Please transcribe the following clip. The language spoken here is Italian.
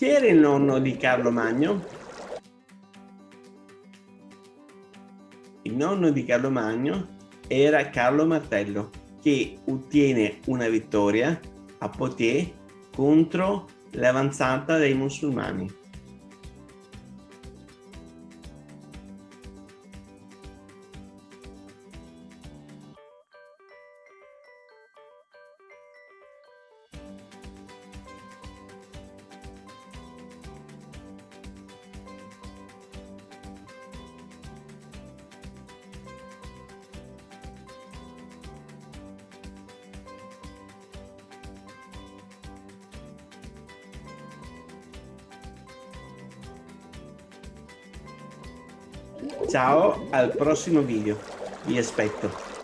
Chi era il nonno di Carlo Magno? Il nonno di Carlo Magno era Carlo Martello che ottiene una vittoria a Poitiers contro l'avanzata dei musulmani. Ciao, al prossimo video. Vi aspetto.